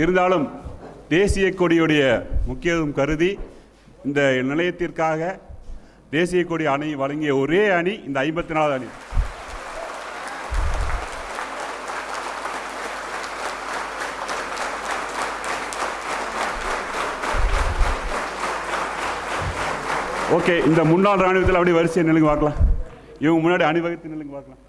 இருந்தாலும் தேசிய கொடியுடைய முக்கியத்துவம் கருதி இந்த நிலையத்திற்காக தேசிய கொடி அணி வழங்கிய ஒரே அணி இந்த ஐம்பத்தி நாலாவது அணி. ஓகே இந்த முன்னாள் ராணுவத்தில் அப்படியே வரிசையை நிலுங்க பார்க்கலாம். இவங்க முன்னாடி அணிவகுத்து நிலுங்க பார்க்கலாம்.